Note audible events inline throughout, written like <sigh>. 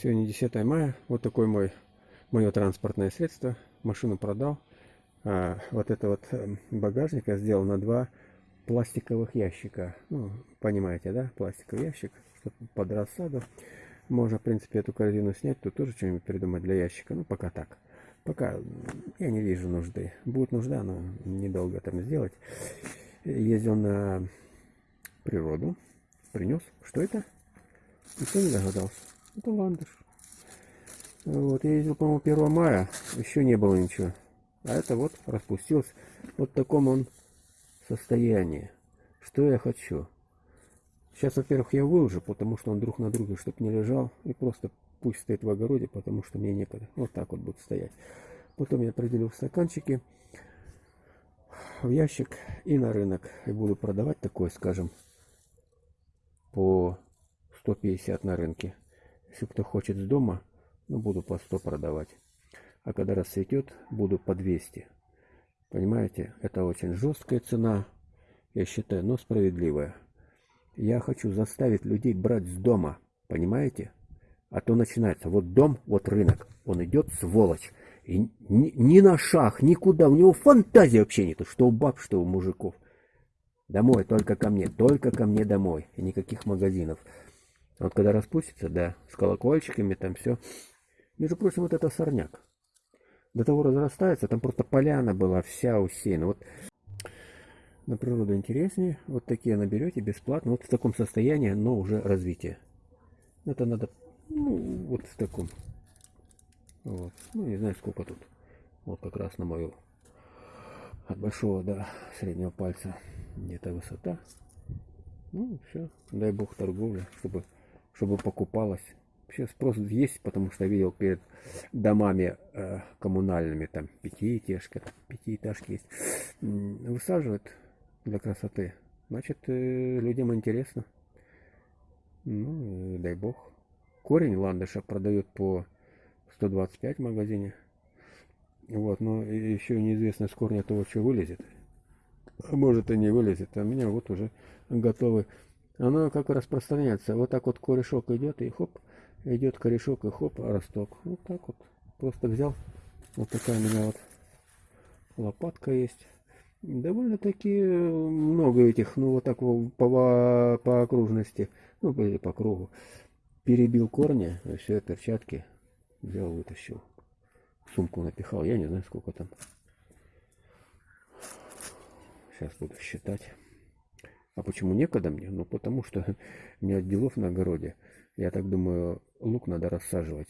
Сегодня 10 мая. Вот такой мой мое транспортное средство. Машину продал. А вот это вот эм, багажник я сделал на два пластиковых ящика. Ну, понимаете, да? Пластиковый ящик, чтобы под рассаду. Можно, в принципе, эту корзину снять. Тут тоже что-нибудь придумать для ящика. Ну, пока так. Пока я не вижу нужды. Будет нужда, но недолго там сделать. Ездил на природу. Принес. Что это? Никто не догадался. Это ландыш. Вот, я ездил, по-моему, 1 мая. Еще не было ничего. А это вот распустился. Вот в таком он состоянии. Что я хочу? Сейчас, во-первых, я выложу, потому что он друг на друге, чтобы не лежал. И просто пусть стоит в огороде, потому что мне некогда. Вот так вот будет стоять. Потом я определю в стаканчике, в ящик и на рынок. И буду продавать такой, скажем, по 150 на рынке. Если кто хочет с дома, ну, буду по 100 продавать. А когда расцветет, буду по 200. Понимаете, это очень жесткая цена, я считаю, но справедливая. Я хочу заставить людей брать с дома, понимаете? А то начинается, вот дом, вот рынок, он идет сволочь. И ни, ни на шаг, никуда, у него фантазии вообще нету, что у баб, что у мужиков. Домой, только ко мне, только ко мне домой. И никаких магазинов. Вот когда распустится, да, с колокольчиками там все. Между прочим, вот это сорняк. До того разрастается, там просто поляна была вся усеяна. Вот на природу интереснее. Вот такие наберете бесплатно. Вот в таком состоянии, но уже развитие. Это надо, ну, вот в таком. Вот. Ну, не знаю, сколько тут. Вот как раз на мою от большого до среднего пальца где-то высота. Ну, все. Дай бог торговля, чтобы чтобы покупалось. Вообще спрос есть, потому что видел перед домами э, коммунальными, там пятиэтажка, пятиэтажки есть, высаживают для красоты. Значит, э, людям интересно. Ну, дай бог. Корень ландыша продают по 125 в магазине. Вот, но еще неизвестно с корня того, что вылезет. А может и не вылезет. А у меня вот уже готовы оно как распространяется. Вот так вот корешок идет, и хоп, идет корешок, и хоп, росток. Вот так вот. Просто взял. Вот такая у меня вот лопатка есть. Довольно-таки много этих, ну вот так по, по окружности, ну или по кругу. Перебил корни, все, перчатки взял, вытащил. Сумку напихал, я не знаю сколько там. Сейчас буду считать. А почему некогда мне? Ну, потому что <laughs> нет делов на огороде. Я так думаю, лук надо рассаживать.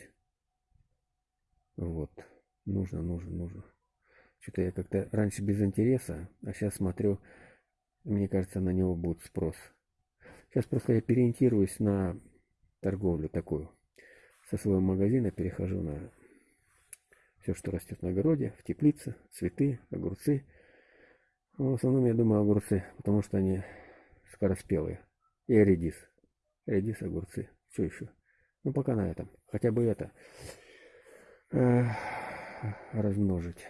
Вот. Нужно, нужно, нужно. Что-то я как-то раньше без интереса, а сейчас смотрю, мне кажется, на него будет спрос. Сейчас просто я переориентируюсь на торговлю такую. Со своего магазина перехожу на все, что растет на огороде, в теплице, цветы, огурцы. Но в основном я думаю огурцы, потому что они скороспелые. И редис. Редис, огурцы. Все еще. Ну, пока на этом. Хотя бы это э, размножить.